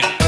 champion.